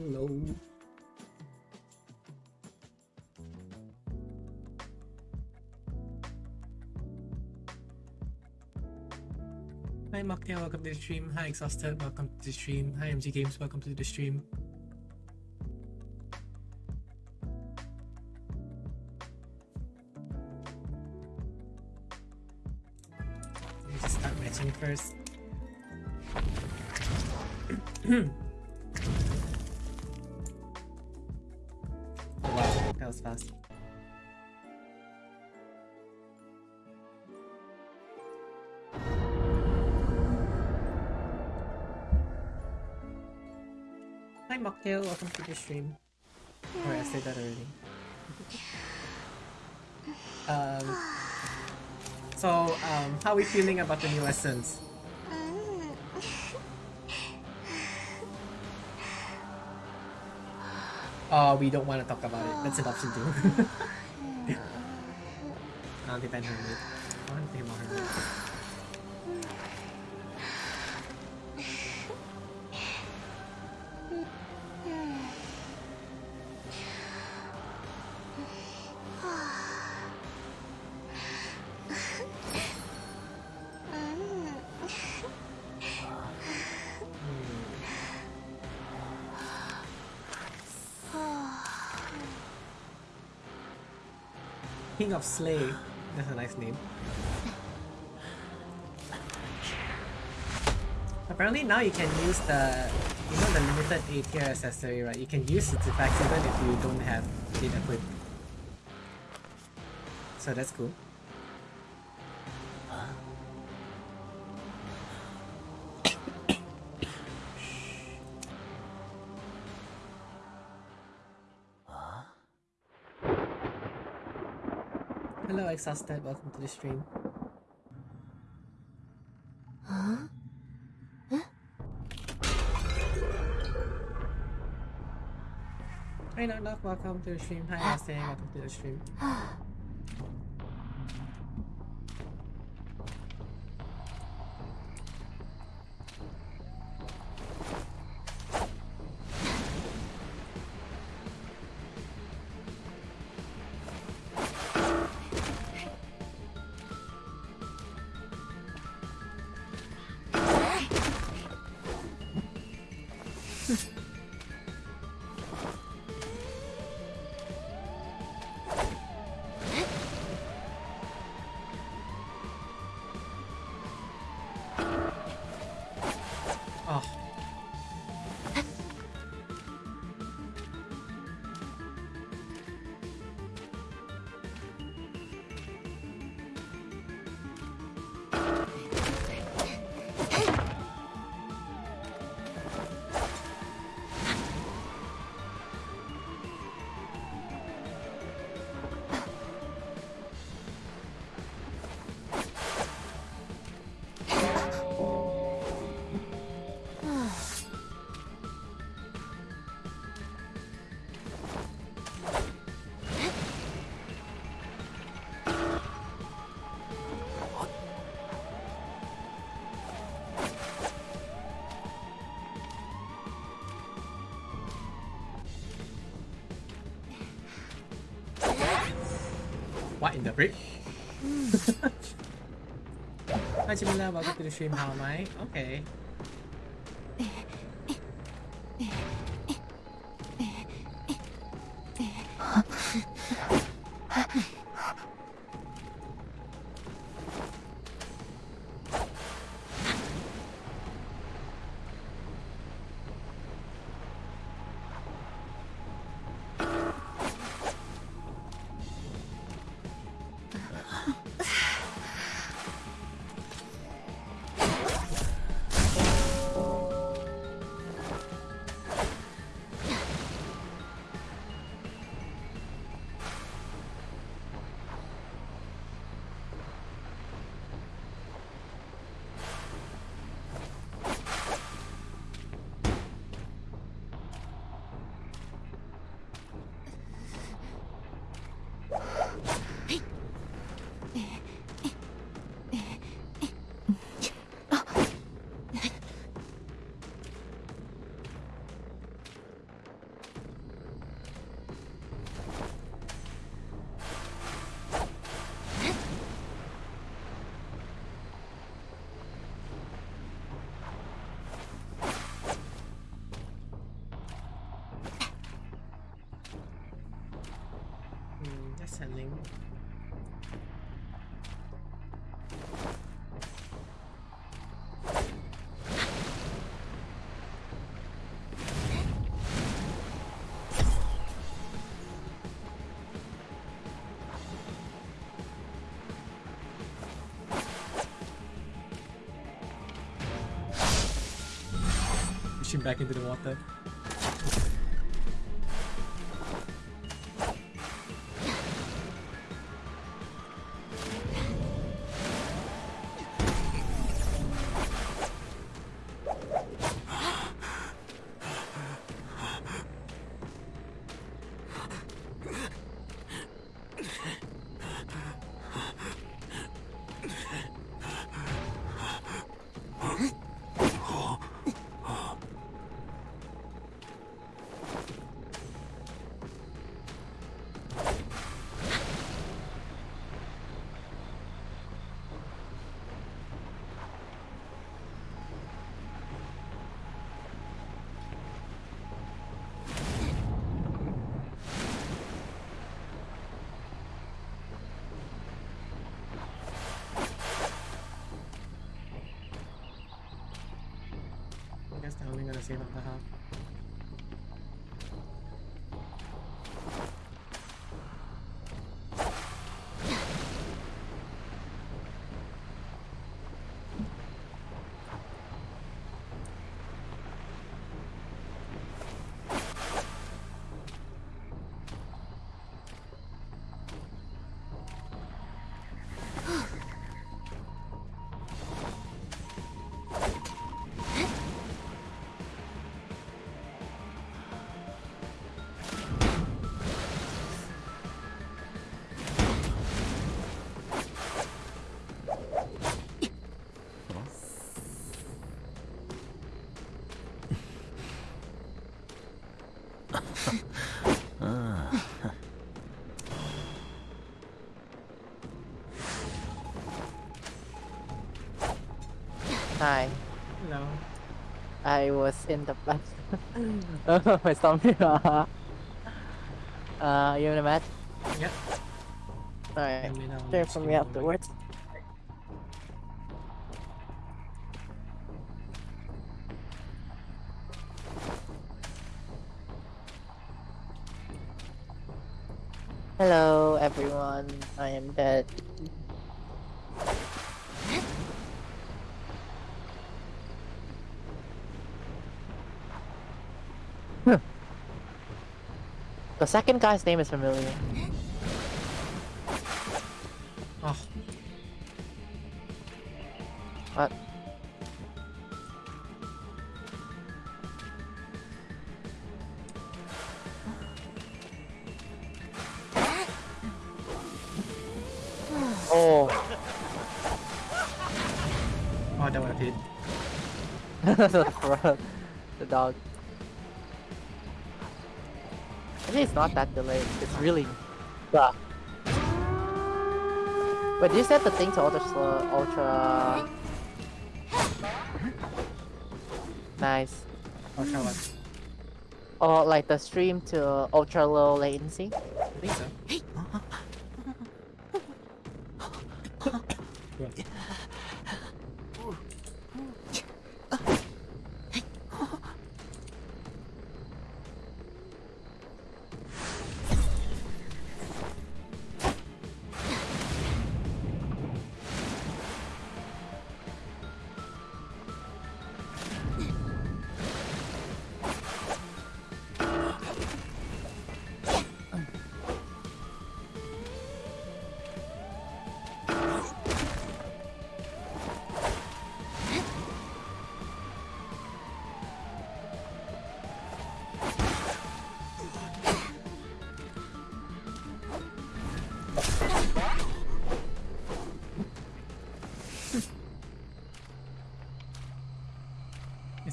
Hello. Hi Makya, welcome to the stream. Hi Exhausted, welcome to the stream. Hi MG Games, welcome to the stream. Let me just start matching first. was fast. Hi Mocktail, welcome to the stream. Or I said that already. um, so, um, how are we feeling about the new lessons? Oh, we don't want to talk about it. That's an option too. I'll depend on it. I want to think about her. King of Slay. That's a nice name. Apparently now you can use the, you know the limited A tier accessory, right? You can use its effects even if you don't have it equipped. So that's cool. Exhausted, welcome to the stream. Hi Knock Knock, welcome to the stream. Hi Austin, welcome to the stream. To the stream. How am I? Okay. Him back into the water. I guess they're only gonna save Hi, Hello. I was in the bus. oh, my stomach. uh, you in the match? Yep. Alright, Let me know share which for me afterwards. Hello everyone, I am dead. The second guy's name is familiar. Oh, What? Oh, oh, that would have hit. the the dog. Actually, it's not that delayed. It's really. Yeah. Wait, did you set the thing to ultra slow, ultra? Nice. Oh, sure what? Or like the stream to ultra low latency.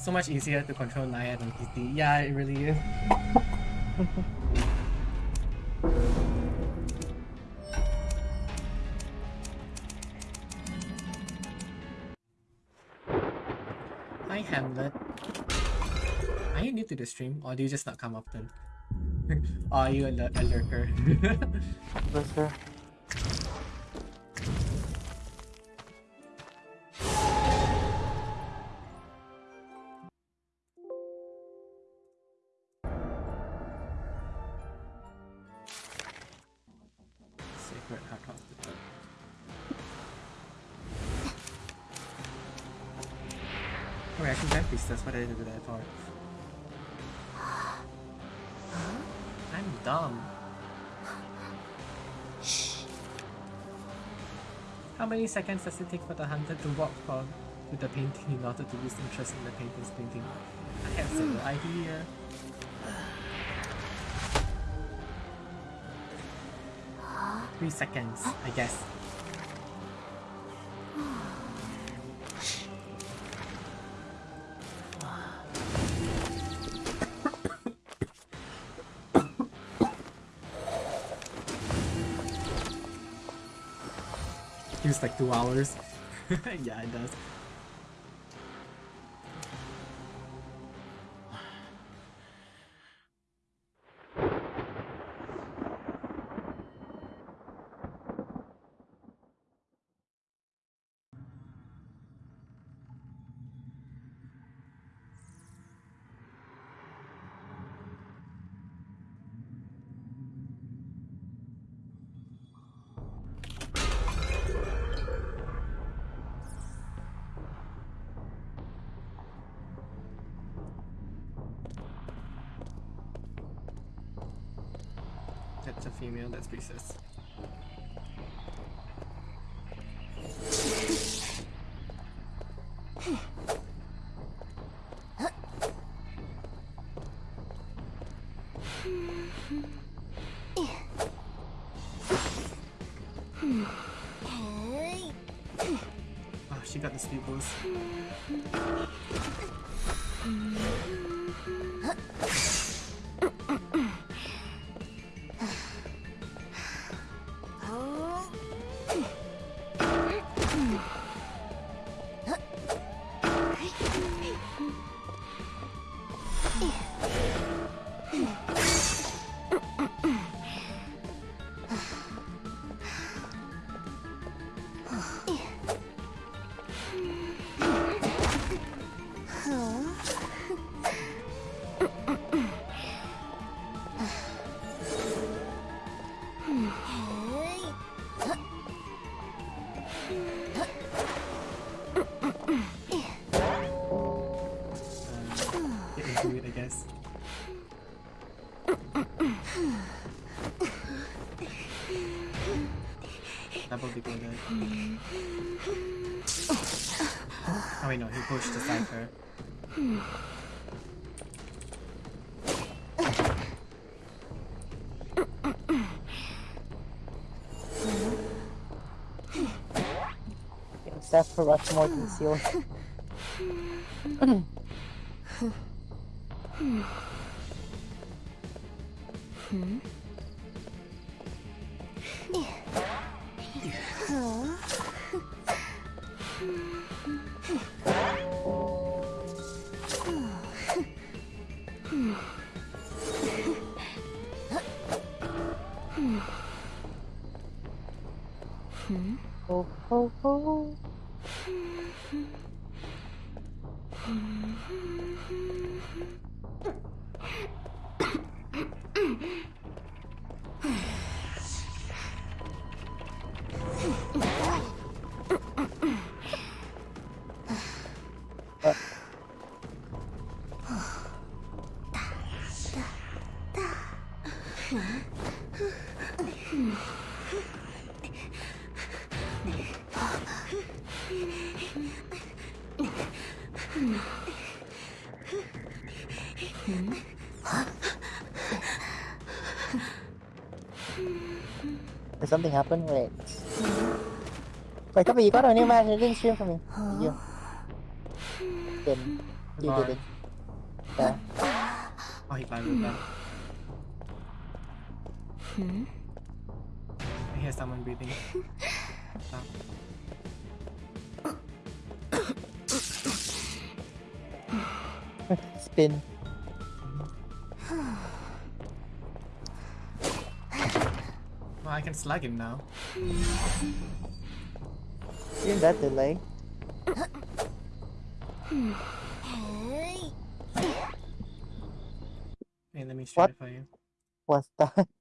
So much easier to control Naya than PT. Yeah, it really is. Hi Hamlet. Are you new to the stream or do you just not come often? are you a, a lurker. Lurker. Three seconds does it take for the hunter to walk from to the painting in order to lose interest in the painter's painting? I have mm. no idea. Three seconds, I guess. Two hours. yeah, it does. Female, that's priestess. Oh, ah, she got the speed boost. Oh wait, no, he pushed the cipher. Except for Rushmore concealed. Oh, oh, oh. Something happen? Wait. Wait, Copy, you got a new match. You didn't stream for me. Did you? Didn't. You Bar. didn't. Yeah. Oh, he climbed it I hear someone breathing. Stop. Spin. Can slug him now. Isn't that delay? Hey, let me What? stratify you. What's that?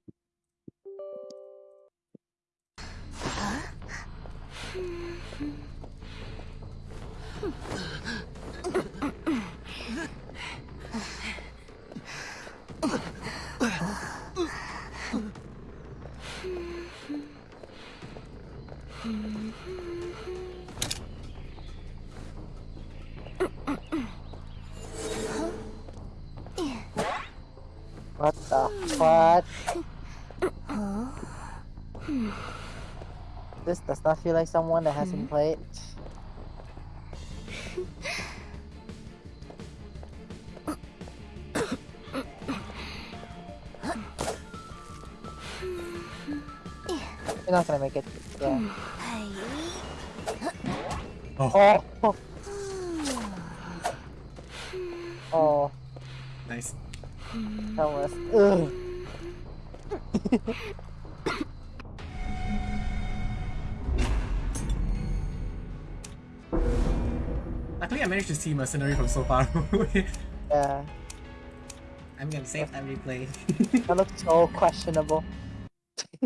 This does not feel like someone that hasn't mm-hmm. played. You're not gonna make it. Yeah. Oh, Oh. Oh, nice. that was. managed to see Mercenary from so far away. Yeah, I'm gonna save that replay. that looks so questionable.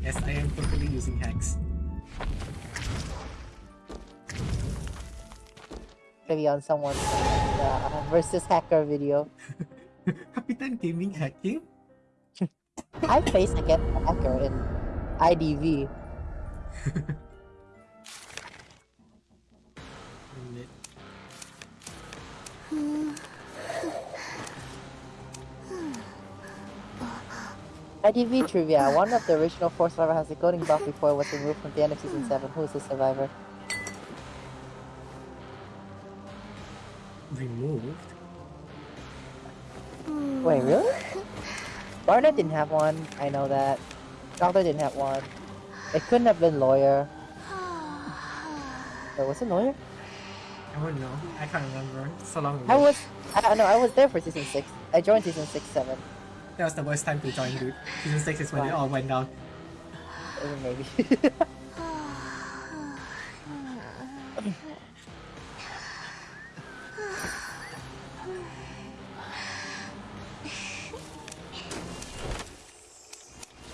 yes, I am totally using hacks. Maybe on someone's uh, versus hacker video. Capitan Gaming hacking? I face against a hacker in IDV. IDV trivia. One of the original four survivors has a coding buff before it was removed from the end of season seven. Who is the survivor? Removed? Wait, really? Barnett didn't have one. I know that. Doctor didn't have one. It couldn't have been lawyer. Wait, was it lawyer? I wouldn't know. I can't remember. So long ago. I was. I don't know. I was there for season six. I joined season six, seven. That was the worst time to join, dude. Season 6 is when it all went down. Maybe.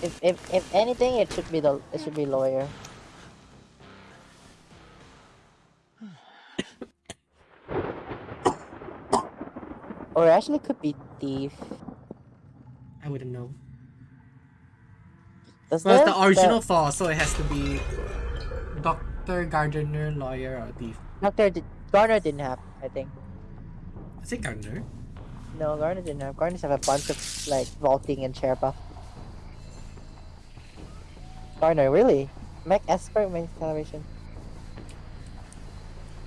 if, if if anything, it should be the it should be lawyer. or it actually could be thief. I wouldn't know. Does Well, it's the- the original four, so it has to be Doctor, Gardener, Lawyer, or Thief. Doctor did, Garner didn't have. I think. Is it Gardener? No, Garner didn't have. Garners have a bunch of like vaulting and chair buff. Oh, Garner, really? Mech expert main acceleration.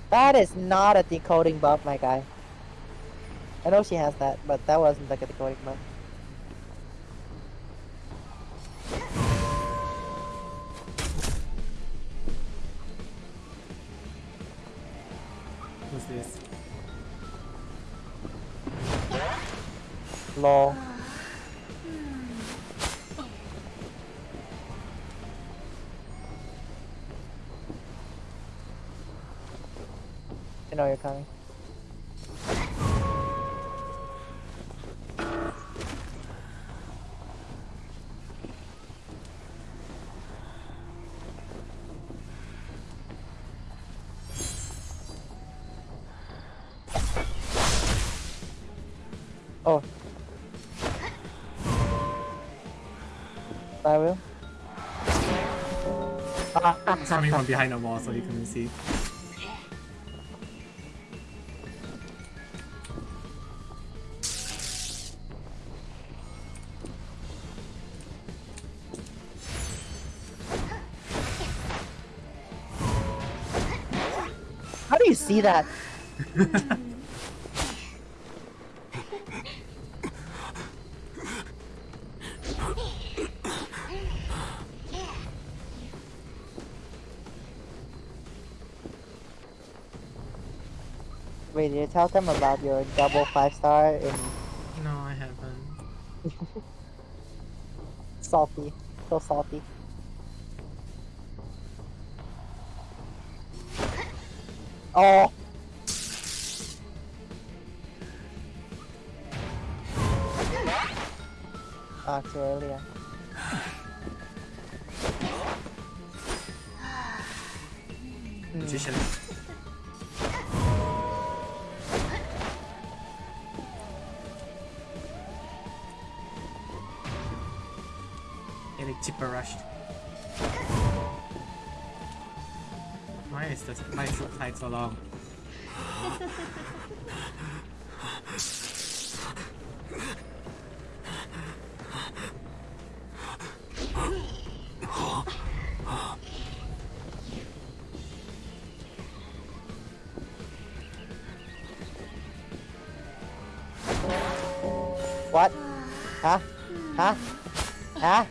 That is not a decoding buff, my guy. I know she has that, but that wasn't like a decoding buff. Who's this? Lol. I know you're coming. Oh. I will. Ah, from behind the wall, so you couldn't see. See that? Wait, did you tell them about your double five star in No, I haven't. salty? So salty. Oh! This my subtitle so long? What? Huh? Huh? Huh?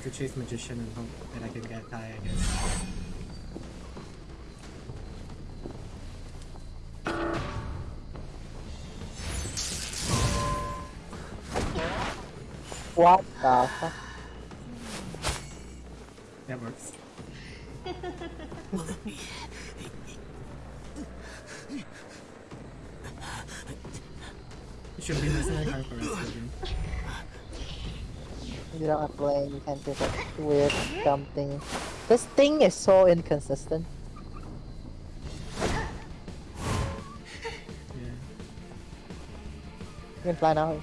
Is to chase magician and hope that I can get high, I guess. What the fuck? That works. It should be mercenary card for us again. You don't have to play, you can't do that weird dumb thing. This thing is so inconsistent. Yeah. You can fly now.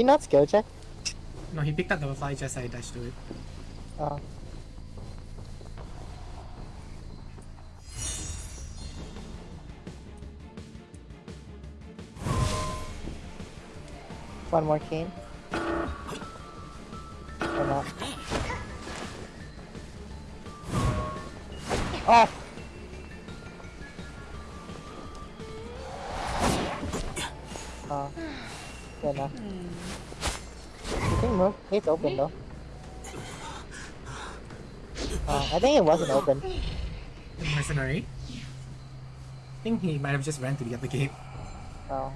He not skill check? No, he picked up the fly just I dashed to it. Oh. One more cane. Or not. Oh. Mm. Good enough. I think move. It's open though. Oh, I think it wasn't open. Mercenary? I think he might have just ran to the other gate. Oh.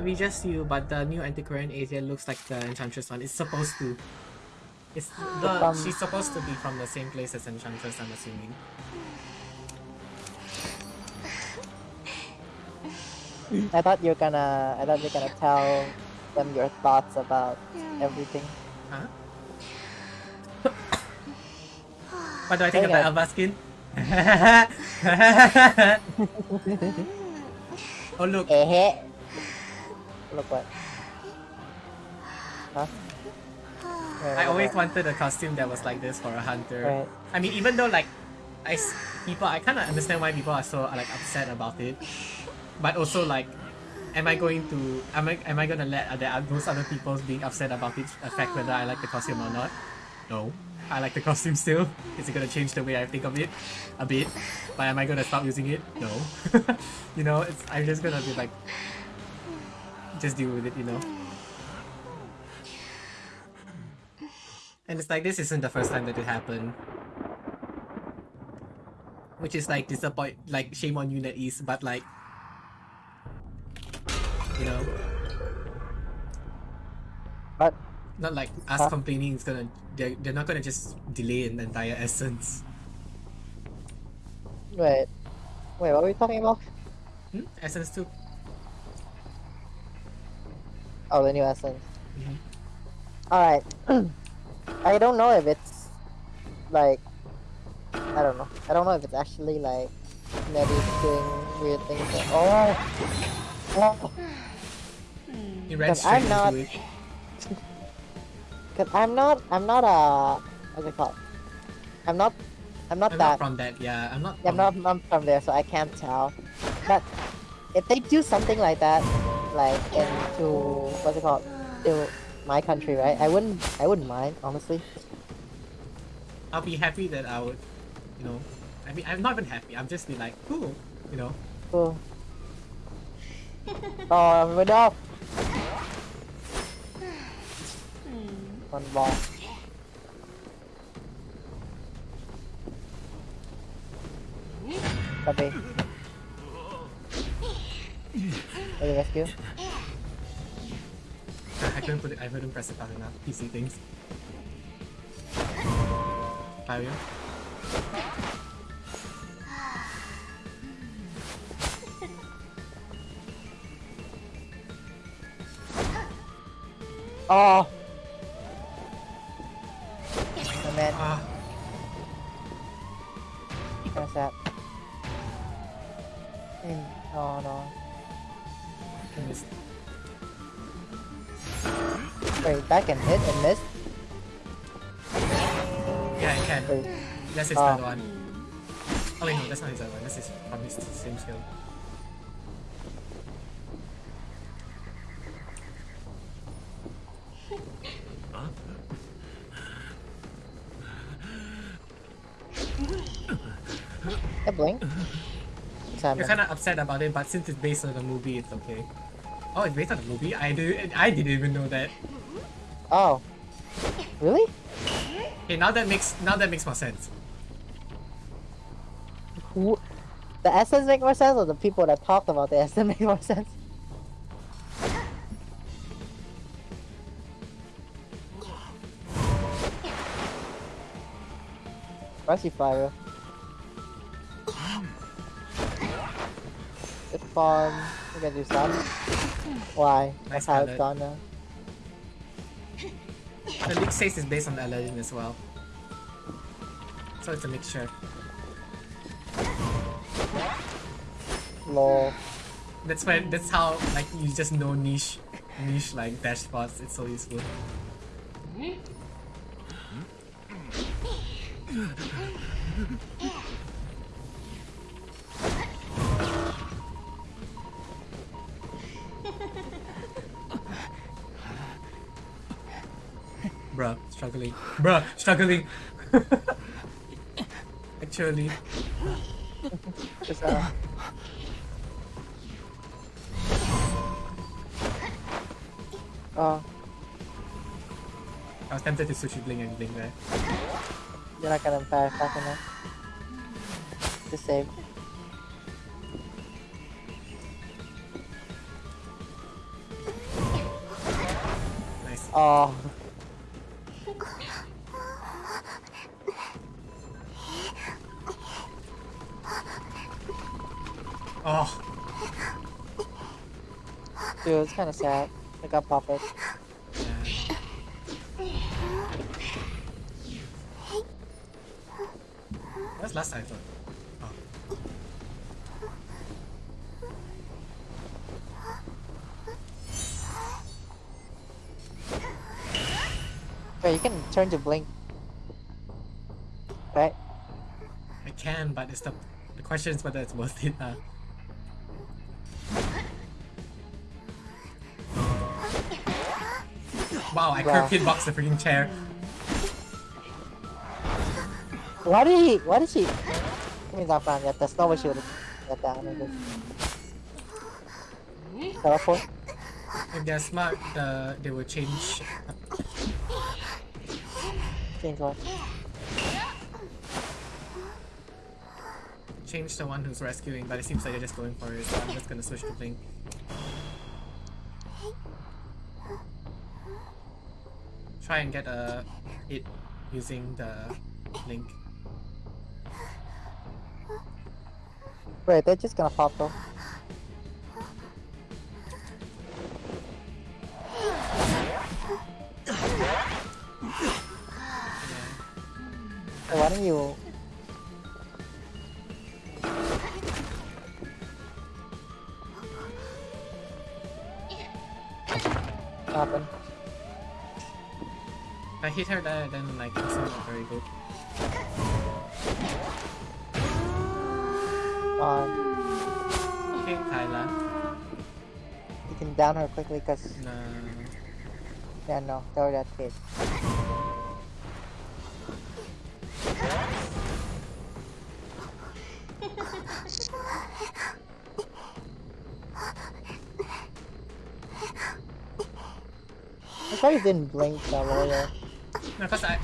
Might be just you, but the new Antiquarian Asia looks like the Enchantress one. It's supposed to. It's the Um, she's supposed to be from the same place as Enchantress, I'm assuming. I thought you're gonna. I thought you're gonna tell them your thoughts about everything. Huh? what do I think of the Okay. Skin? oh look, Eh Look what. Huh? ¿Ah? Wait, I always wanted a costume that was like this for a hunter. Right. I mean, even though like, I s- people, I kind of understand why people are so like upset about it, but also like, am I going to, am I, am I gonna let other those other people being upset about it affect whether I like the costume or not? No. I like the costume still. Is it gonna change the way I think of it? A bit. But am I gonna stop using it? No. you know, it's I'm just gonna be like just deal with it, you know. And it's like this isn't the first time that it happened. Which is like disappoint like shame on you NetEase, but like you know But not like us Huh? complaining is gonna they're, they're not gonna just delay an entire essence. wait, wait, what are we talking about? Hmm? Essence 2. Oh, the new essence. Mhm. All right. I don't know if it's like I don't know. I don't know if it's actually like Nettie doing weird things. Like, oh, oh, It ran Because straight I'm not- into it. because I'm not. I'm not a. What's it called? I'm not. I'm not I'm that. not from that, yeah. I'm not I'm not I'm from there, so I can't tell. But if they do something like that, like into what's it called, to my country, right? I wouldn't I wouldn't mind, honestly. I'll be happy that I would you know I mean I'm not even happy, I'm just be like, cool, you know. Oh, oh but no. One ball. Hmm. Copy. Ready rescue? I, I couldn't put it I couldn't press it fast enough. PC things. Fire. Oh! Oh man, Ah, what's that? Mm, Oh no. Missed. Wait, that can hit and miss? Yeah, I can. Wait, That's his ah. third one. Oh wait, no, that's not his one. That's his from his same skill. a blink? You're kind of upset about it, but since it's based on the movie, it's okay. Oh, it's based on the movie? I did. I didn't even know that. Oh. Really? Okay, now that makes now that makes more sense. Who? The essence make more sense or the people that talked about the essence make more sense? Spicy fire. It's fun. We can do some. Why? Nice That's how it's palette. done now. The leak says it's based on Aladdin as well. So it's a mixture. Lol. That's why that's how like you just know niche niche like dash spots. It's so useful. Mm-hmm. Struggling. Bruh, struggling. Actually, Just, uh, oh, I was tempted to sushi bling and bling there. you're not gonna fire fast enough. Just save. Nice. Oh, Dude, it's kind of sad. I got yeah. That's last time. Oh. Wait, you can turn to blink. Right? I can, but it's the the question is whether it's worth it. Uh. Wow, I Wow. curve hitbox the freaking chair. Why did he? Why did she? Give me that plan. Yeah, that's not what she would have got down. Teleport. If they're smart, the they will change. Change what? Change the one who's rescuing, but it seems like they're just going for it, so I'm just gonna switch to Blink. Try and get a it using the link. Wait, they're just gonna pop though. Hey, why don't you? If I hit her there, then like it's not very good. Um, Okay, Kyla. you can down her quickly because No. yeah, no, throw that kid. I you didn't blink that earlier. No, cause I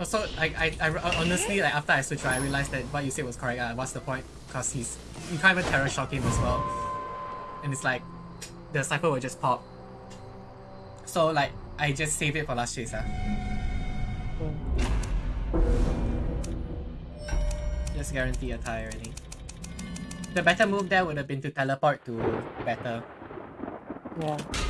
also like I, I honestly like after I switched, I realized that what you said was correct. Uh, what's the point? Cause he's you can't even terror shock him as well, and it's like the cypher will just pop. So like I just save it for last chase. Uh. Just guarantee a tie already. The better move there would have been to teleport to better. Yeah.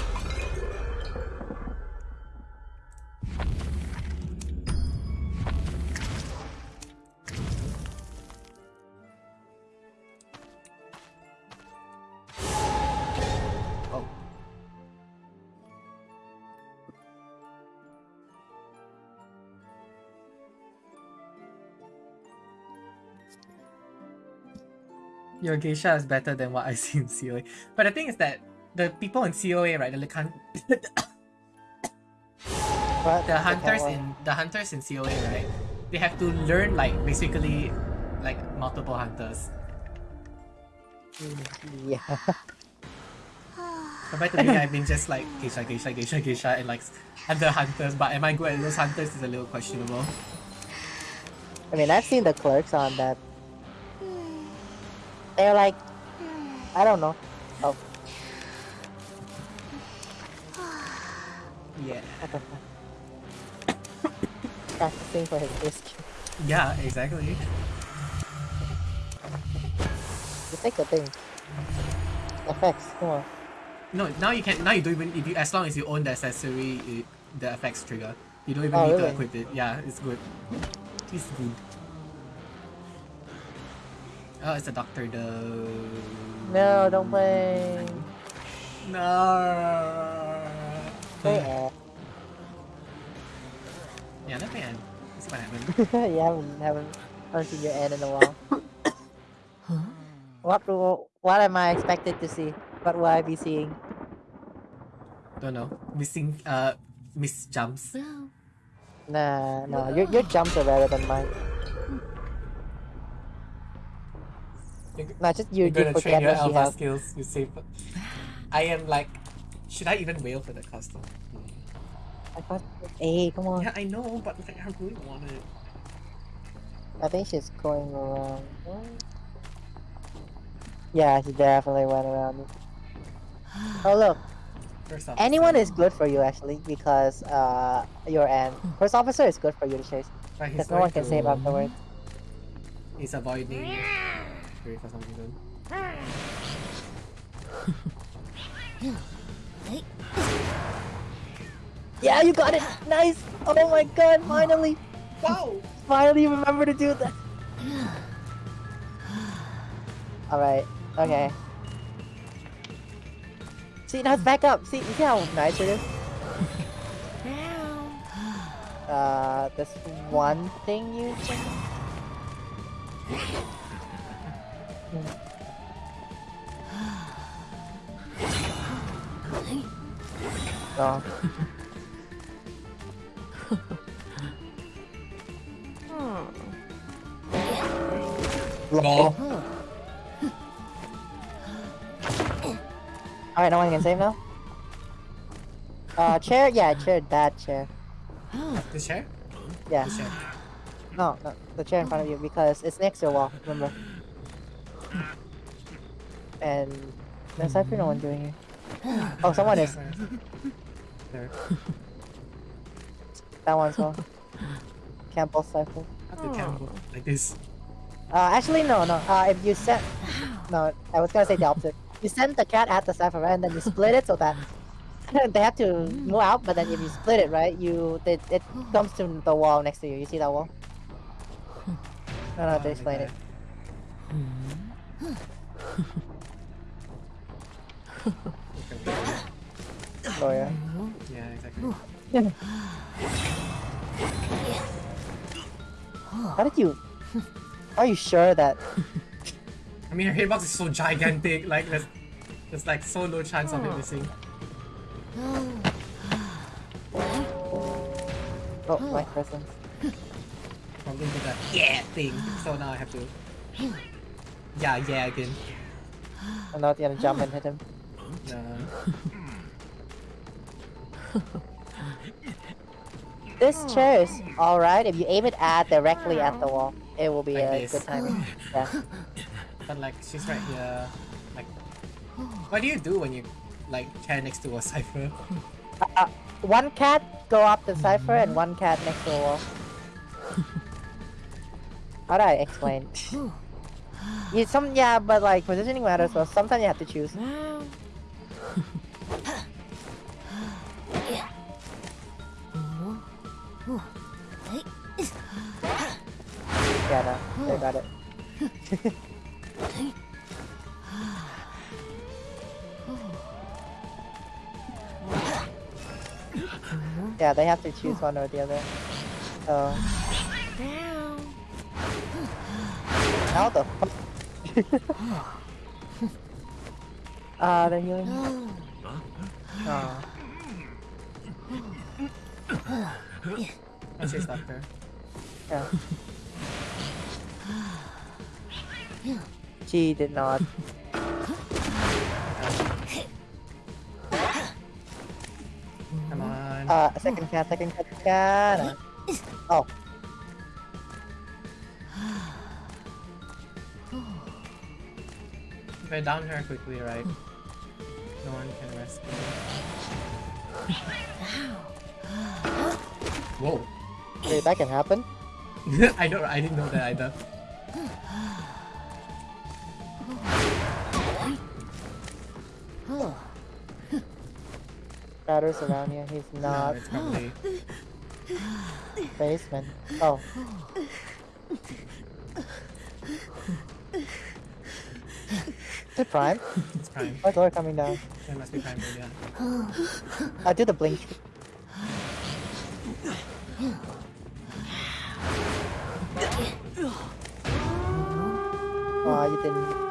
Your geisha is better than what I see in COA. But the thing is that the people in COA, right, the But the hunters in the hunters in COA, right, they have to learn like basically like multiple hunters. yeah. Compared to me, I've been just like geisha, geisha, geisha, geisha, and like other hunters. But am I good at those hunters? Is a little questionable. I mean, I've seen the clerks on that. They're like, I don't know. Oh, Yeah. what the? Practicing for his disc. Yeah, exactly. Just take the thing. Effects, come on. No, now you can. Now you don't even. If you, as long as you own the accessory, it, the effects trigger. You don't even Oh, need to equip it. Yeah, it's good. It's good. Oh, it's a doctor though. No, don't play. No. Play Yeah, let me end. It's what happened. you haven't, haven't, haven't seen your end in a while. What do, what am I expected to see? What will I be seeing? Don't know. Missing. Uh, miss jumps. Nah, no, your, your jumps are better than mine. You're, Nah, just you, you're gonna forget train your alpha has. skills. You save. I am like. Should I even wail for the custom? I got A, come on. Yeah, I know, but like, I really want it. I think she's going around. Yeah, she definitely went around. Oh look, First off, anyone is good for you actually because uh your end. First officer is good for you to chase because no one can save afterwards. He's avoiding Fury for some reason. Yeah, you got it. Nice. Oh my god, finally, Wow! finally you remember to do that. All right. Okay. See, now it's back up. See, you see how nice it is? Uh, there's one thing you can... Lol. Alright, no one can save now? Uh, chair? Yeah, chair, that chair. The chair? Yeah. The chair. No, no, the chair in front of you because it's next to a wall, remember? And there's actually no one doing it. Oh, someone is. There. That one's well. Can't both cycle. How to like this? Uh, actually, no, no. Uh, if you set, no, I was gonna say the opposite. You send the cat at the cipher, right, and then you split it so that they have to move out. But then if you split it, right, you it, it comes to the wall next to you. You see that wall? I don't know how to Oh, explain like it. Oh yeah. Yeah, exactly. How did you? Are you sure that? I mean, her hitbox is so gigantic. Like there's, there's like so low chance of it missing. Oh, my presence. I'm into that yeah thing. So now I have to. Yeah, yeah again. I'm not gonna jump and hit him. No. This chair is alright if you aim it at directly at the wall. It will be Like a this. good timing. Yeah. But like she's right here. Like, what do you do when you like chair next to a cipher? Uh, one cat go up the cipher and one cat next to the wall. How do I explain? You some yeah, but like positioning matters. So sometimes you have to choose. Yeah, no, they got it. yeah, they have to choose one or the other. So how the fuck? Ah, they're healing. Oh. What's his doctor? Yeah. She did not. Come on. Uh, second cat, second cat, second cat. I down her quickly, right? No one can rescue. Whoa. wait, that can happen. I don't. I didn't know that either. Batter's around here. He's No, not it's probably. basement. Oh, is it Prime? It's prime. Why door coming down? It must be prime. Yeah. I did the blink. Oh, you didn't.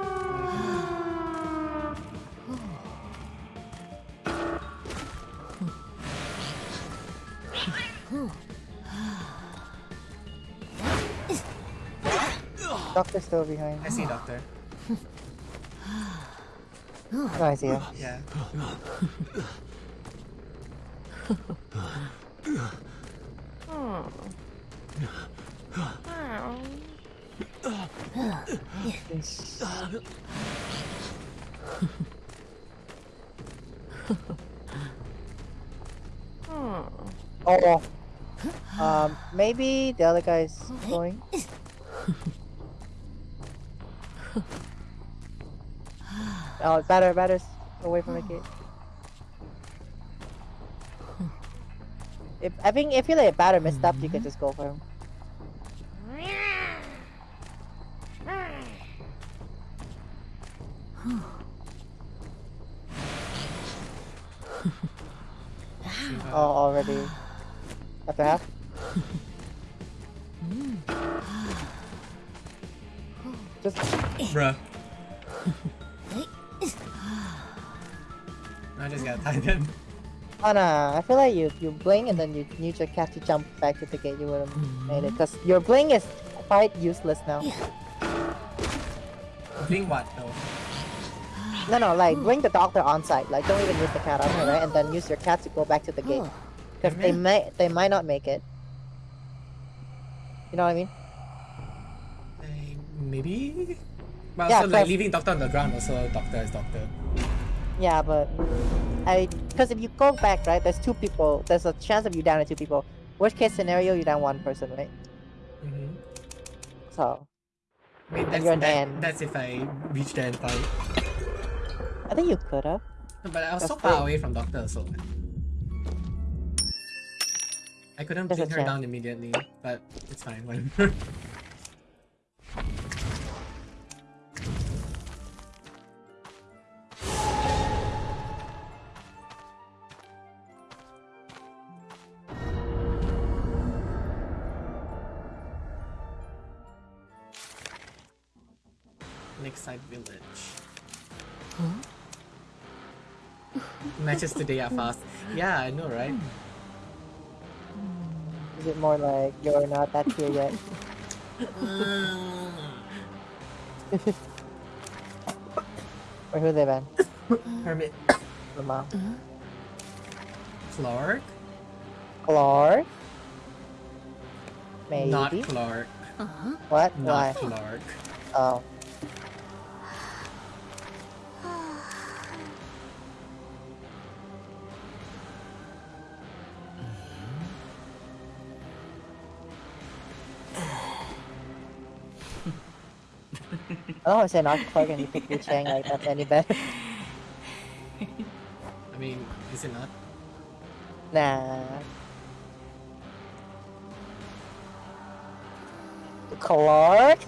Doctor's still behind. I see doctor. No, I see him. Yeah. Oh. Um, maybe the other guy's going. Oh, batter, batter's away from the gate. If I think if you let batter messed up, you can just go for him. Oh, already. After half? Just Bruh. I just got tired. Oh no, I feel like you you blink and then you use your cat to jump back to the gate. You would have made it because your blink is quite useless now. Doing what though? No, no, like bring the doctor on site. Like don't even use the cat on her, right? And then use your cat to go back to the gate. Because they may, they might not make it. You know what I mean? Uh, maybe. But Yeah, also like leaving doctor on the ground. Also, doctor is doctor. Yeah, but I because if you go back, right, there's two people. There's a chance of you down two people. Worst case scenario, you down one person, right? Mm-hmm. So I mean, that's, you're an that, that's if I reach in time. I think you could have. No, but I was so far away from doctor, so I couldn't bring her chance. down immediately. But it's fine. Whatever. Matches today are fast. Yeah, I know, right? Is it more like you're not that here yet? or who they been? Hermit The mom. Clark? Clark? Maybe. Not Clark. what? Not Why? Clark. Oh. I don't want to say not Clark and you pick Wu Chang like that's any better. I mean, is it not? Nah. Clark?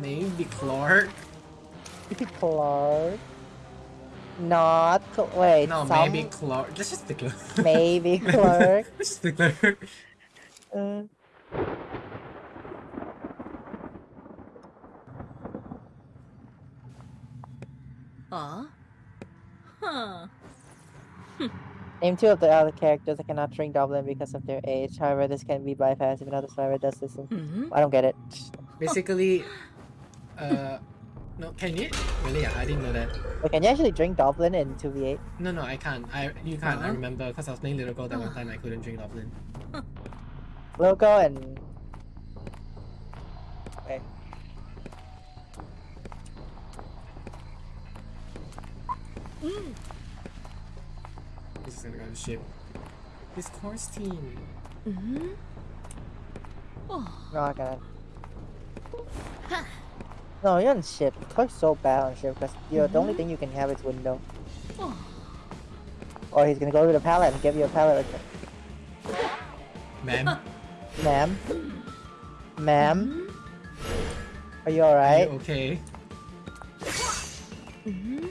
Maybe Clark? Clark? Not Cl- wait. No, some- maybe Clark. Let's just pick Clark. maybe Clark. Let's just pick Clark. Uh, Aw. Huh. name two of the other characters that cannot drink Dublin because of their age. However, this can be bypassed if another survivor does this. Mm-hmm. I don't get it. Basically, uh, no, can you? Really? I didn't know that. Wait, can you actually drink Dublin in 2v8? No, no, I can't. I you can't. I Huh? remember because I was playing Little Gold that one time. I couldn't drink Dublin. Logo and. Wait. This is gonna go on the ship. This course team. Mm-hmm. No, I got it. No, you're on ship. Clark's so bad on ship because you're the only thing you can have is window. Oh. Or he's gonna go to the pallet and give you a pallet. Ma'am, Ma'am? Ma'am? Are you are you alright? okay? Mm-hmm.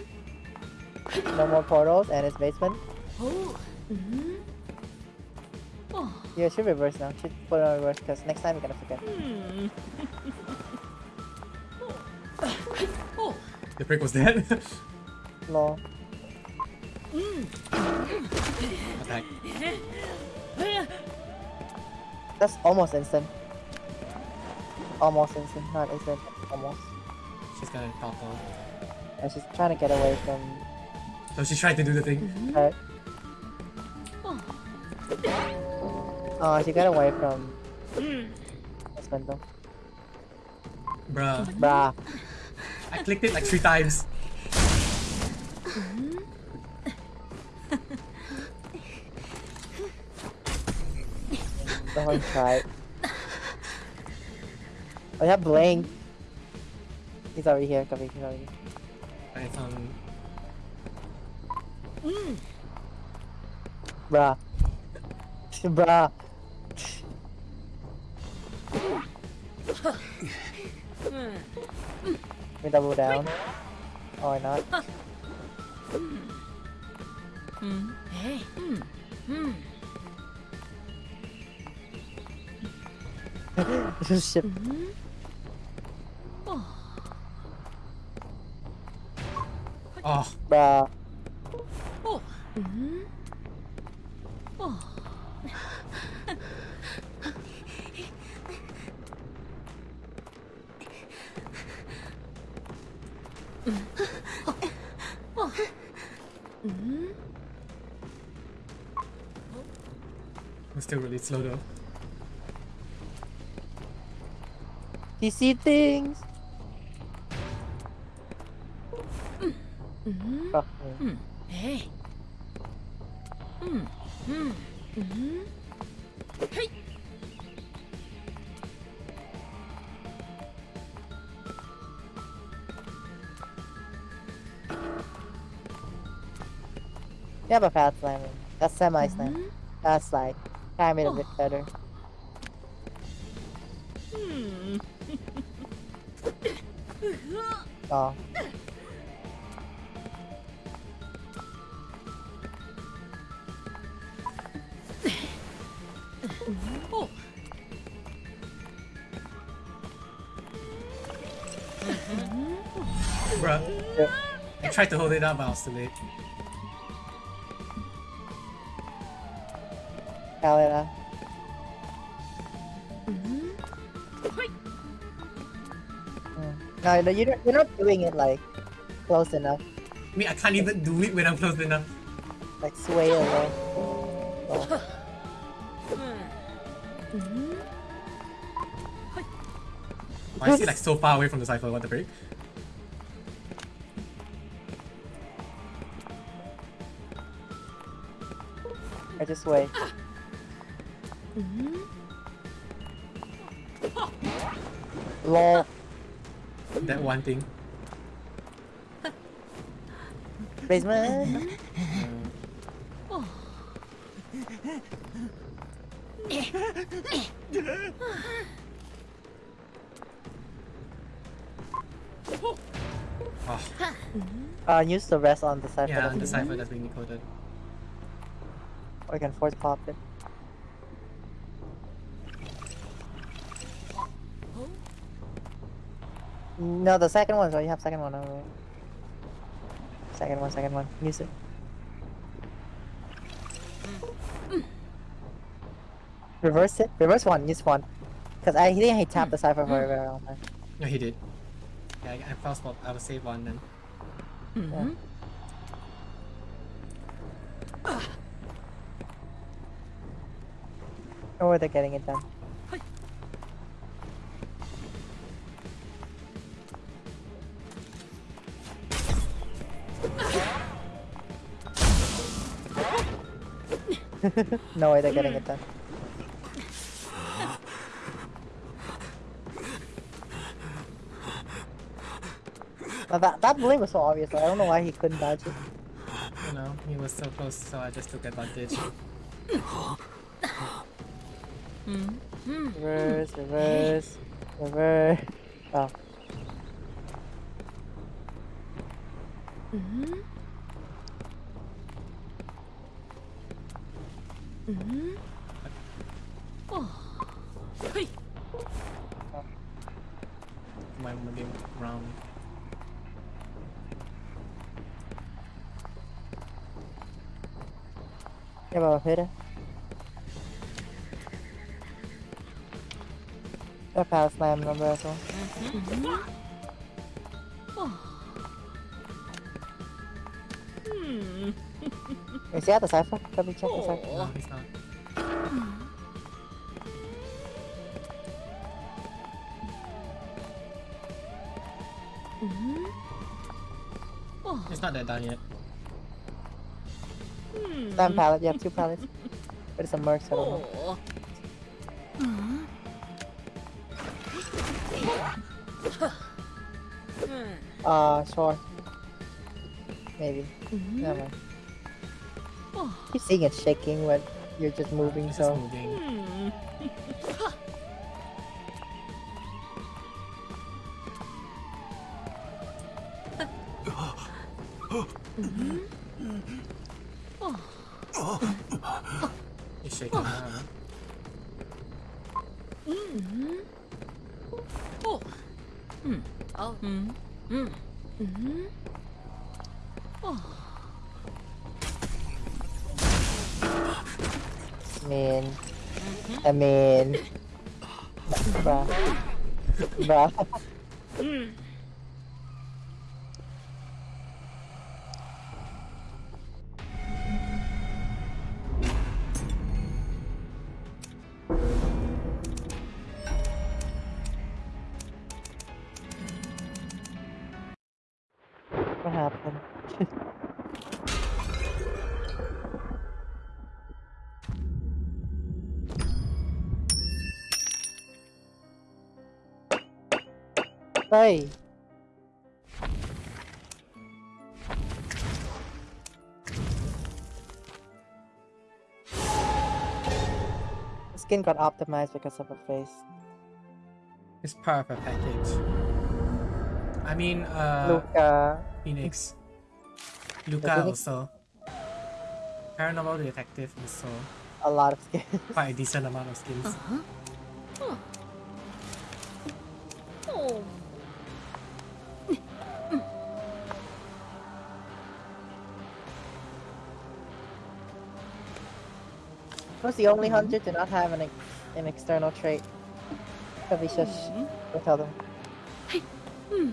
No more portals and it's basement? Oh. Mm-hmm. Oh. Yeah, it should reverse now. Should put it on reverse because next time you're gonna forget. Hmm. oh. The prick was dead. Lol. Attack. That's almost instant. Almost instant, not instant. Almost. She's gonna topple. And she's trying to get away from So she tried to do the thing. her. Oh. She got away from this window. Bruh. Bruh. I clicked it like three times. Someone tried. Oh, yeah, Blink. He's already here, Copy. He's already here. I found. Bruh. Bruh. We double down. Why not. Hey. Hmm. Hmm. Ship. Oh. Oh, Bruh. Oh. Mm-hmm. Oh. It's still really slow though. You see things. Yeah, but fast slamming. That's semi slam. Mm -hmm. Pad slide. Time it a bit better. Hmm. oh. oh. Bruh. I tried to hold it up, but I was too late. Kalina. No, mm-hmm. no, you're, you're not doing it like close enough. I mean, I can't even do it when I'm close enough. Like sway away. Oh. Why is he like so far away from the cipher? What the frick? I just wait. Lol. That one thing. Basement. Oh, Uh, use the rest on the side. yeah, for on the the cipher that's being decoded. Or you can force pop it. No, the second one. So you have second one. Over. Second one. Second one. Use it. Reverse it. Reverse one. Use one. Cause I think he tapped the cipher for a very long time. No, he did. Yeah, I, I fast swap. I will save one then. Mm-hmm. Yeah. Or they're getting it done. no way they're getting it done. But that, that blade was so obvious, I don't know why he couldn't dodge it. You know, he was so close, so I just took advantage. Mm-hmm. Reverse, reverse, reverse. Oh. Mm-hmm. Hoi. My moving round. Yeah, but hit it. A slam number. Hmm. Is he at the cipher? Let me check the cipher. No, he's not. It's not that done yet. Damn pallet, you have two pallets. But it's a merc, so I don't know. Oh. Uh, sure. Maybe. Never mind. Keep seeing it shaking when you're just moving, It's just so. moving. Hmm. It's shaking now. huh? Oh. Hmm. Oh. Hmm. Hmm. Hmm. I mean. Bruh. Bruh. Hmm. Hey! Skin got optimized because of her face. It's part of a package. I mean, uh, Luca. Phoenix. Luca Phoenix? also. Paranormal Detective also A lot of skin. quite a decent amount of skins. Uh-huh. Huh. Who's the only Mhm. hunter to not have an, ex- an external trait? Probably shush. Mhm. Don't tell them. Hmm.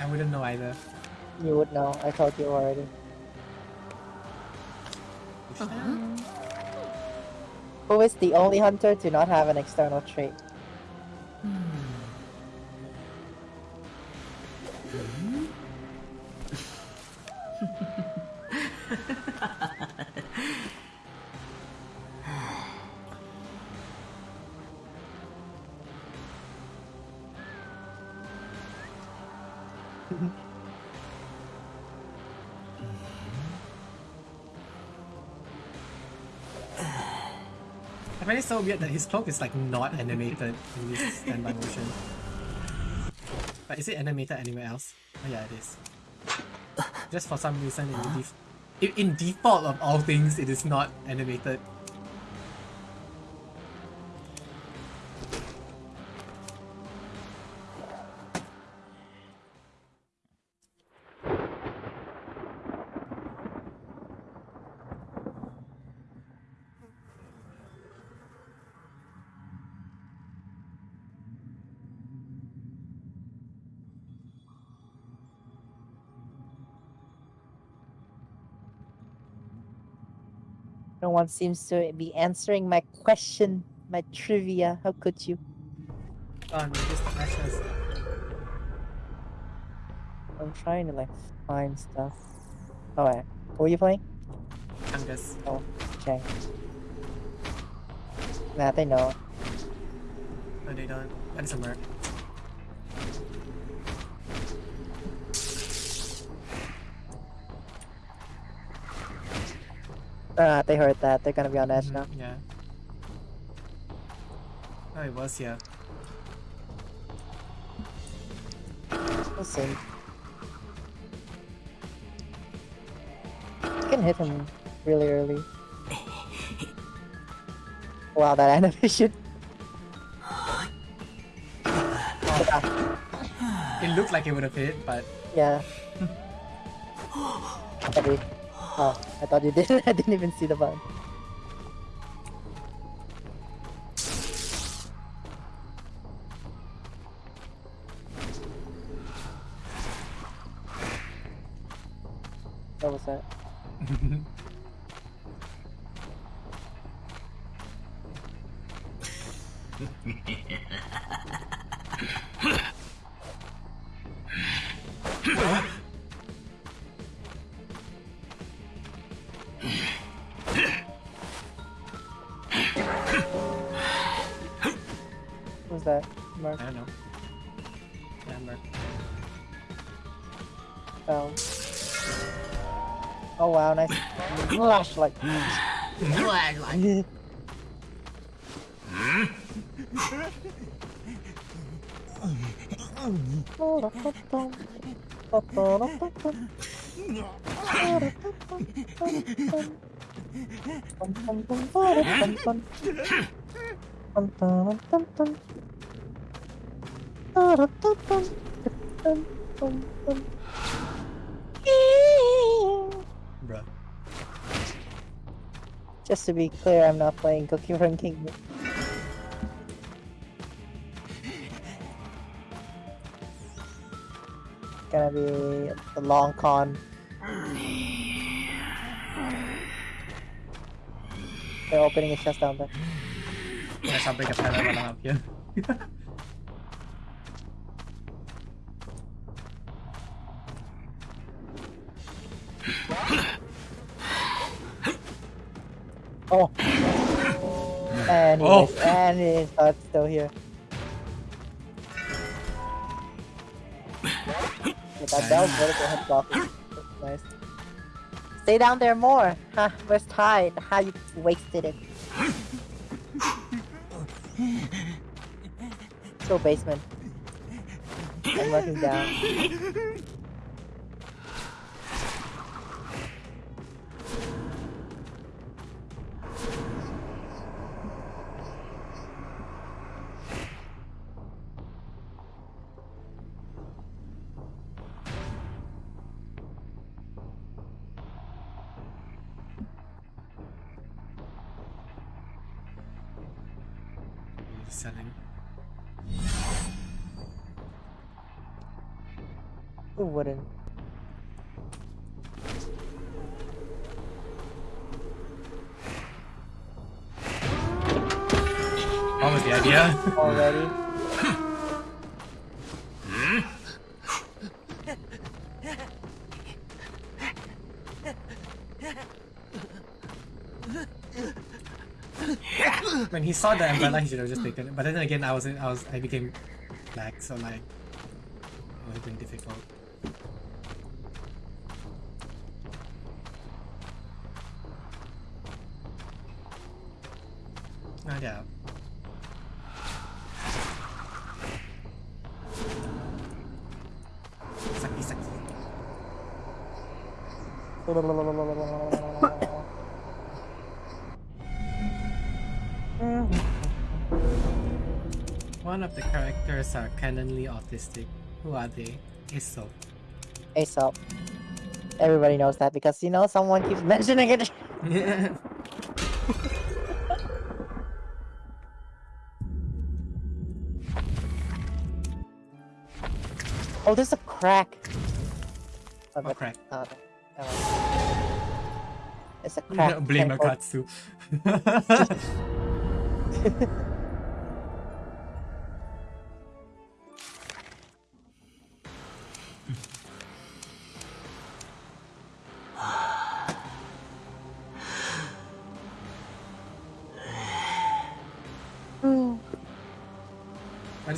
I wouldn't know either. You would know. I told you already. Uh-huh. Who is the only hunter to not have an external trait? Find it so weird that his cloak is like not animated in this standby motion. But is it animated anywhere else? Oh yeah, it is. Just for some reason in, def- in, in default of all things, it is not animated. One seems to be answering my question, my trivia. How could you? Oh, no, just. I'm trying to like find stuff. Oh, wait. Who are you playing? Fungus. Oh, okay. Nah, they know. No, they don't. That's a merc. Uh, they heard that. They're gonna be on edge now. Mhm, Yeah. Oh, it was here. We'll see. You can hit him really early. Wow, that animation. It looked like it would have hit, but Yeah. Sorry. Oh, I thought you did. I didn't even see the button. What was that? What Mark I don't know. Yeah, merc. fell. Oh. oh wow, nice flashlight. Bruh. Just to be clear, I'm not playing Cookie Run Kingdom. Gonna be the long con. They're opening a chest down there. I shall break a pillar while Oh. And he Oh. and his heart's oh, still here. With that bell vertical head. That's nice. Stay down there more. Huh, where's Tide? How you wasted it. Still basement. I'm looking down. The idea? Already? when he saw the umbrella, he should have just taken it. But then again, I was in, I was I became black, so like it would have been difficult. Characters are canonly autistic. Who are they? Iso. Aesop. Everybody knows that because you know someone keeps mentioning it. Oh, there's a crack. Oh, uh, What crack? oh, no. It's a crack. Blame Can't hold- Akatsu.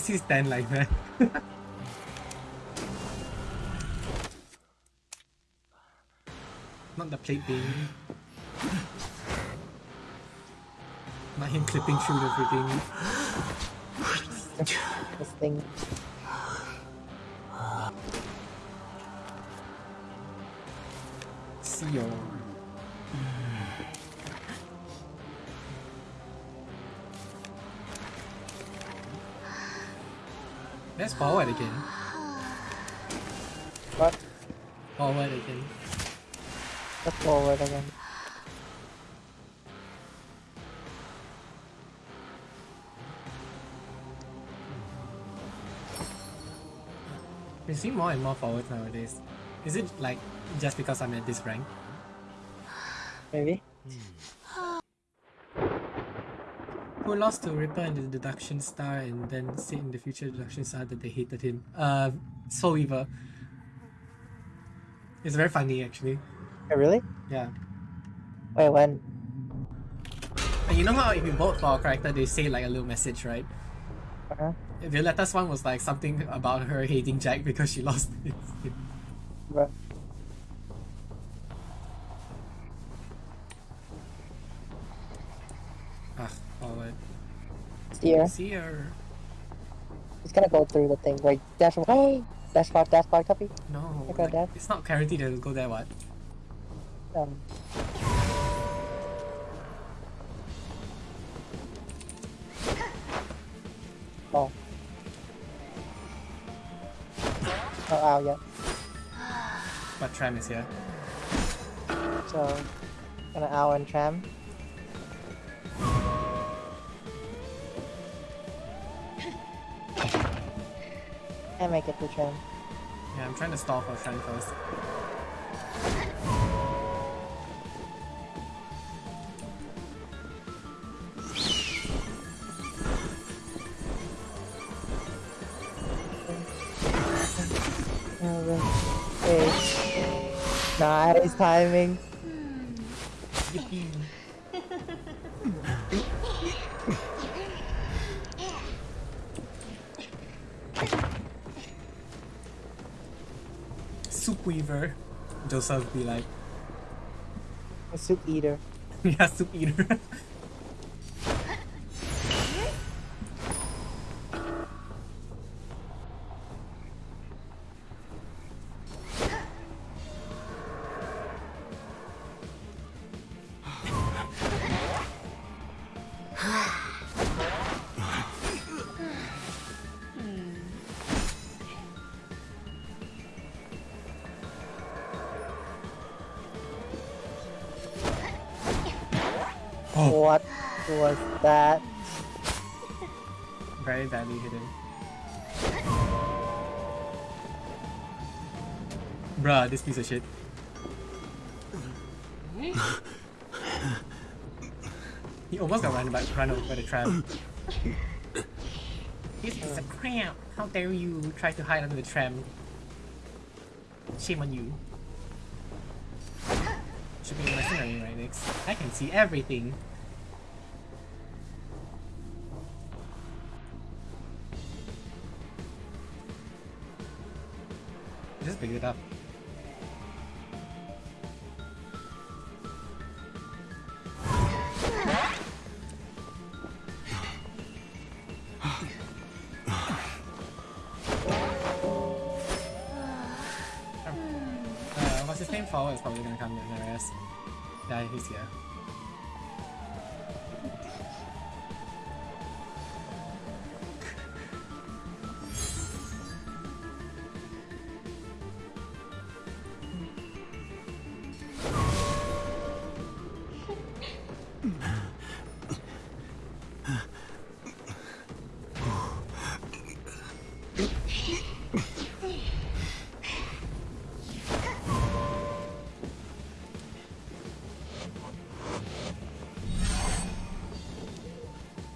He stand like that? Not the plate being. Not him clipping through the freaking. This thing. Seal. Let's forward again. What? Forward again. Let's forward again. We see more and more forwards nowadays. Is it like just because I'm at this rank? Maybe. Hmm. Who lost to Ripper in the deduction star and then said in the future deduction star that they hated him? Uh, Soul Weaver. It's very funny actually. Oh, really? Yeah. Wait, when? And you know how if you vote for a character, they say like a little message, right? Uh-huh. Violetta's one was like something about her hating Jack because she lost his Bruh. Ah, forward. Steer. See her. He's gonna go through the thing. Wait, dash Hey! Dash bar, dash bar, copy. No, like, that. it's not guaranteed to go there. What? Um. Oh. Oh, ow, yeah. But Tram is here. So, gonna ow and tram. And make it to tram. Yeah, I'm trying to stall for Tram first. Nice timing. Joseph be like, A soup eater. yeah, Soup Eater. oh, What was that? very badly hidden. Bruh, this piece of shit. he almost got run, by, run over by the tram. This is a cramp. How dare you try to hide under the tram? Shame on you. Mercenary. I can see everything. Just pick it up. He's here.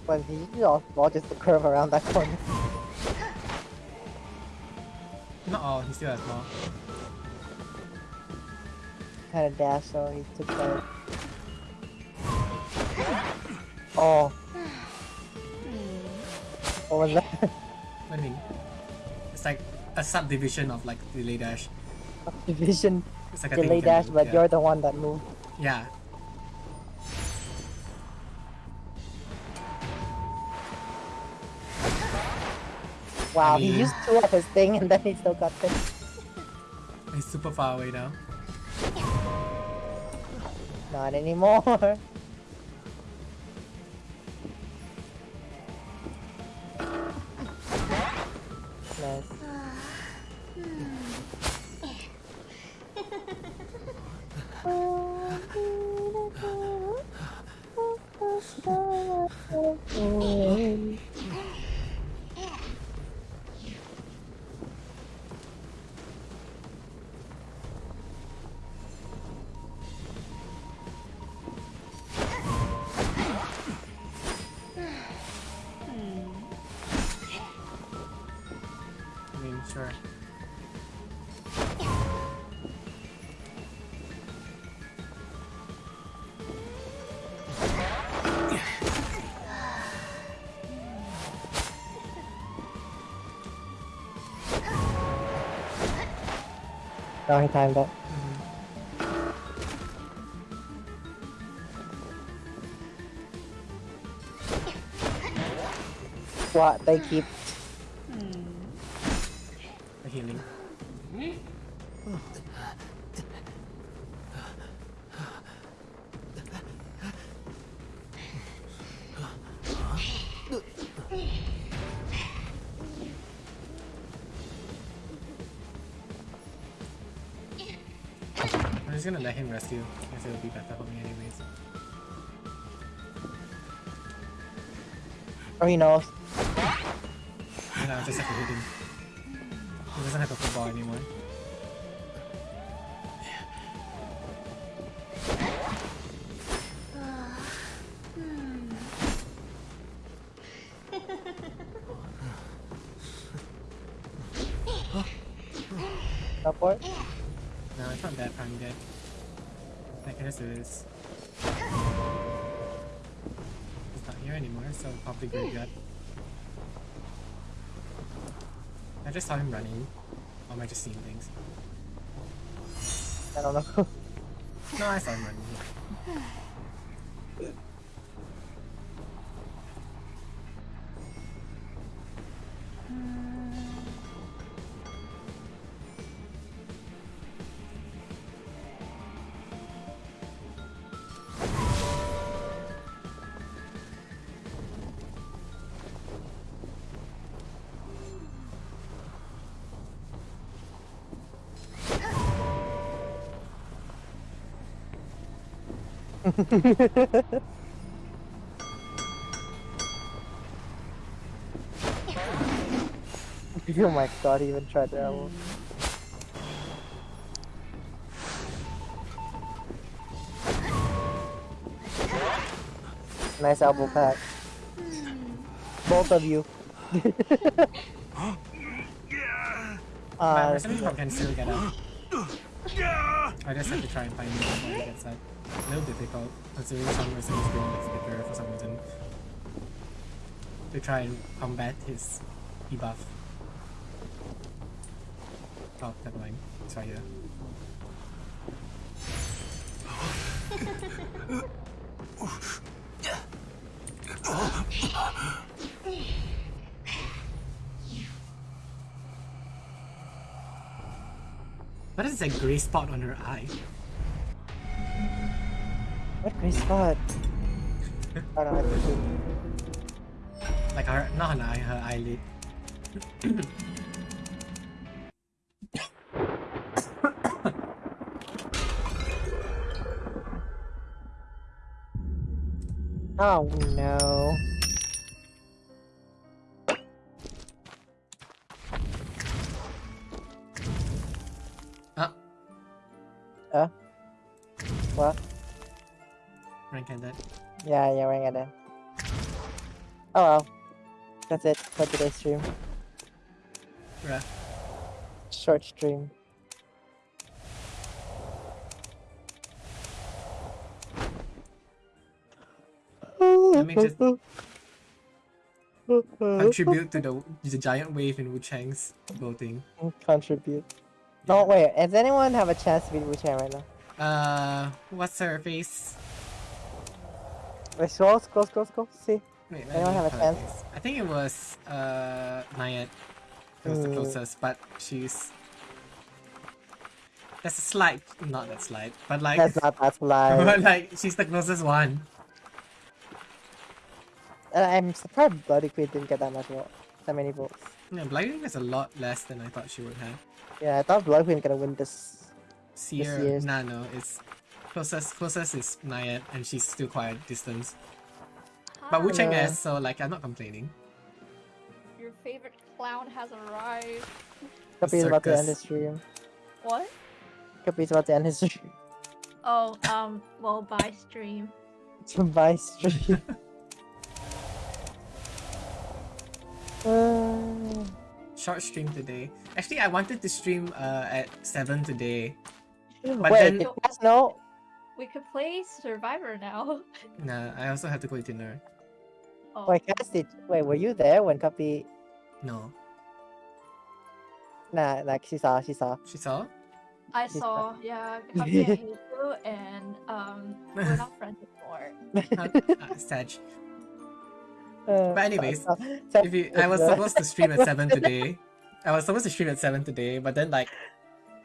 When he just the curve around that corner. Not all, he still has more. Kind of dash, so he took that. Oh. What was that? What do It's like a subdivision of like delay dash. Division It's like a delay dash, but yeah. you're the one that moved. Yeah. Wow, I mean- he used two of his thing and then he still got this. He's super far away now. Not anymore. nice. I hmm. He timed it. What they keep just gonna let him it'll be better for me anyways. or he knows. Anymore, so probably graveyard. I just saw him running. Or am I just seeing things? I don't know. No, I saw him running. oh my god, he even tried to elbow. Nice elbow pack. Both of you. Uh, Resident can still get up. I just have to try and find before he A little difficult, considering some Resident is doing like skitter for some reason. To try and combat his debuff. Oh, never mind. It's right here. What is that gray spot on her eye? What great spot. I don't have to. Like her, not her eye, her eyelid. Oh no. Oh well. That's it for today's stream. Bruh. Short stream. Let me just contribute to the, the giant wave in Wu Chang's voting. Contribute. No, wait. Does anyone have a chance to beat Wu Chang right now? Uh, what's her face? Wait, scroll, scroll, scroll, scroll. See. Wait, Anyone have a chance? I think it was uh Naiad. It was the Hmm. closest, but she's. That's a slight, not that slight, but like, That's not that slight. but like she's the closest one. Uh, I'm surprised Bloody Queen didn't get that much vote. That many votes. Yeah, Blinding is a lot less than I thought she would have. Yeah, I thought Bloody Queen gonna win this. Seer, year's- nah, no, it's closest. Closest is Naiad, and she's still quite a distance. But Wu Chang Yeah. is, so like I'm not complaining. Your favorite clown has arrived. Kapi's about to end his stream. What? Kapi's about to end his stream. Oh, um, well, bye stream. Bye stream. uh, Short stream today. Actually, I wanted to stream uh, at seven today. But wait, then- did you guys know? We could play Survivor now. Nah, I also have to go eat dinner. Oh, Wait, guys, did wait? Were you there when Kapi? No, Nah, like she saw, she saw. she saw. I He's saw, yeah, Kapi, I hate you, and um, we're not friends anymore. uh, Sag. Uh, But anyways, so- so- If you, I was supposed to stream at seven today. I was supposed to stream at seven today, but then like,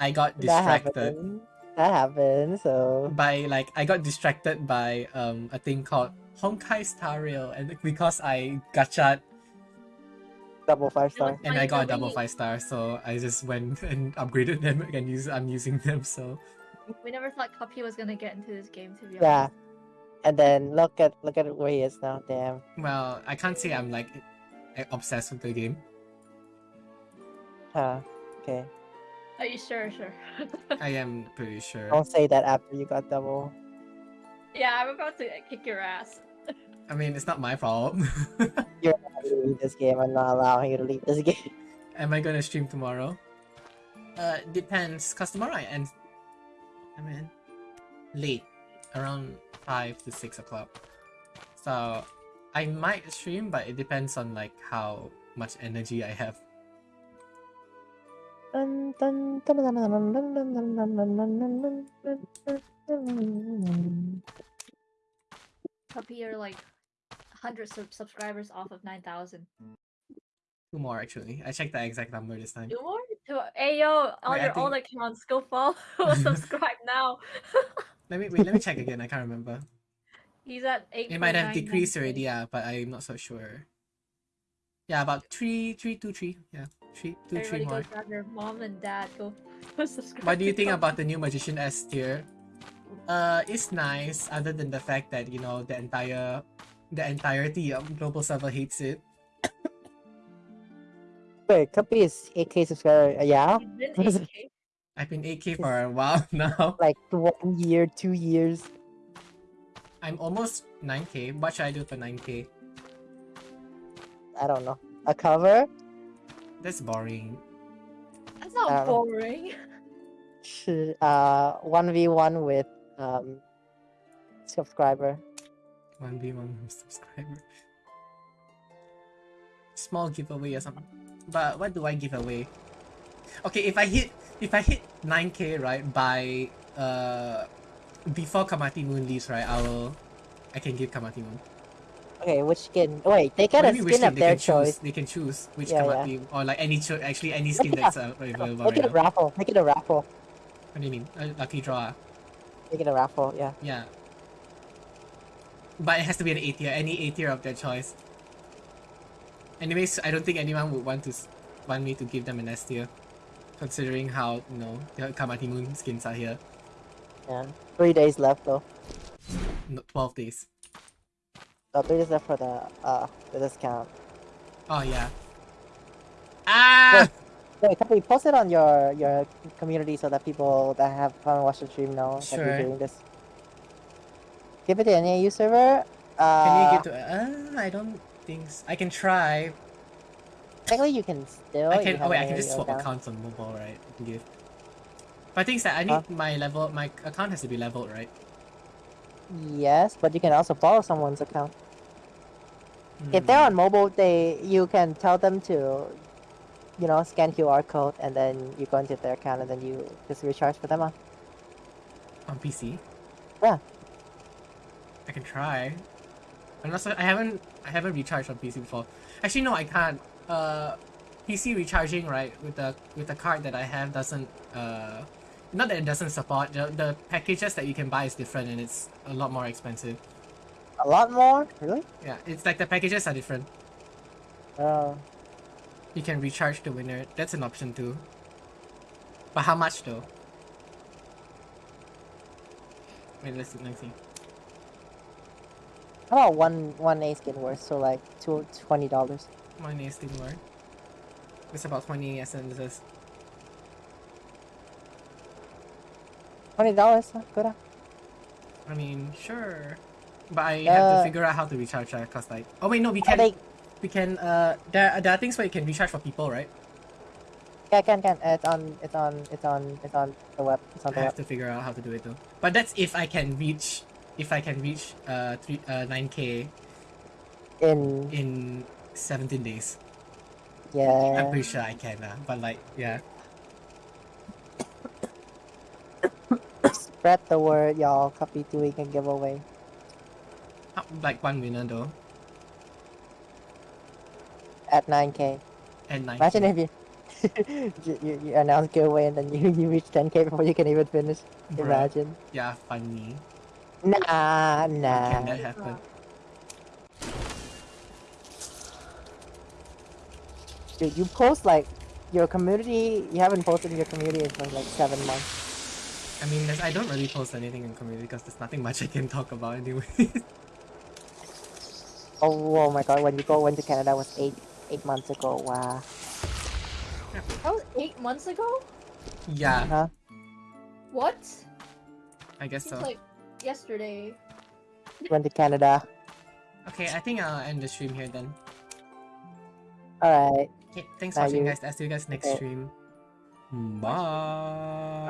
I got That distracted happened. That happened. So by like I got distracted by um a thing called Honkai Star Rail, and because I gotcha double five star. and I got a double five star, so I just went and upgraded them and use I'm using them. So We never thought Kapi was gonna get into this game, to be Yeah. honest. And then look at look at where he is now. Damn. well, I can't say I'm like eh, obsessed with the game. Huh. Okay. Are you sure? Sure. I am pretty sure. Don't say that after you got double. Yeah, I'm about to kick your ass. I mean, it's not my fault. You're not gonna leave this game. I'm not allowing you to leave this game. Am I gonna stream tomorrow? Uh, depends. Cause tomorrow I end I mean, late, around five to six o'clock. So I might stream, but it depends on like how much energy I have. Dun, dun, dun, like 100 sub- subscribers off of 9,000. Two more actually. I checked the exact number this time. Two more? Two. Hey yo, on Wait, your own accounts, go follow, subscribe now. Let me wait. Let me check again. I can't remember. He's at 8. It might have decreased already, yeah, but I'm not so sure. Yeah, about three, three, two, three. Yeah, three, two, Everybody three go grab your mom and dad. Go subscribe. What do you think about the new Magician S tier? Uh, it's nice, other than the fact that you know the entire, the entirety of global server hates it. Wait, Cuppy is 8k subscriber. uh, Yeah, He's been 8K. I've been 8k for a while now. like one year, two years. I'm almost 9k. What should I do for 9k? I don't know. A cover? That's boring. That's not Um, boring. Sh- Uh, one v one with um subscriber. 1v1 subscriber. Small giveaway or something. But what do I give away? Okay, if I hit if I hit 9k right by uh before Kamati Moon leaves right, I will I can give Kamati Moon. Okay, which skin? Wait, they What a do you mean which skin of their can choose. choice. They can choose which Yeah, yeah. Or like any cho- actually any skin that's uh, available Make right it a now. raffle. Make it a raffle. What do you mean? A lucky draw. Make it a raffle. Yeah. Yeah. But it has to be an A tier. Any A tier of their choice. Anyways, I don't think anyone would want to want me to give them an S tier, considering how you know the Kamati Moon skins are here. Yeah. Three days left though. No, Twelve days. So three days left for the uh the discount. Oh yeah. Ah! Wait, we post it on your your community so that people that have haven't watched the stream know that Sure. you're doing this. Give it to an AU server. Uh, Can you give to? Uh, I don't think I can try. Technically, you can still. I can. Oh wait, I can just swap account. accounts on mobile, right? I can give. But I think that I need Huh? my level. My account has to be leveled, right? Yes, but you can also borrow someone's account. If they're Hmm. on mobile, they you can tell them to, you know, scan QR code and then you go into their account and then you just recharge for them. Uh. on PC. Yeah. I can try. I'm not so, I haven't I haven't recharged on PC before. Actually no I can't. Uh PC recharging right with the with the card that I have doesn't uh not that it doesn't support the, the packages that you can buy is different and it's a lot more expensive. A lot more, really? Yeah, it's like the packages are different. Oh, You can recharge the winner. That's an option too. But how much though? Wait, let's see, let's see. how about one one A skin worth? So like two twenty dollars. My nails didn't work. It's about 20 essences. Twenty dollars, good. uh. I mean, sure. But I have to Uh, figure out how to recharge that cause like oh wait no we Are can they? We can uh there there are things where you can recharge for people right? Yeah, can can. It's on. It's on. It's on. It's on the web. It's on I the have web. to figure out how to do it though. But that's if I can reach if I can reach uh three uh nine k In in seventeen days. Yeah. I'm pretty sure I can uh, but like yeah. Spread the word, y'all. Copy two doing a giveaway. Uh, Like one winner though. At 9k. And nine. Imagine if you you, you, you announce giveaway and then you, you reach 10k before you can even finish. Bruh. Imagine. Yeah, funny. Nah, nah. Can that happen? Dude, you post like your community. You haven't posted in your community for like seven months. I mean, I don't really post anything in community because there's nothing much I can talk about anyway. Oh, oh my god! When you go went to Canada was eight eight months ago. Wow. That was eight months ago? yeah, Huh? What? I guess Seems so. like yesterday. Went to Canada. Okay, I think I'll end the stream here then. All right. Okay, thanks for watching you. guys. I'll see you guys next Okay. stream. Bye.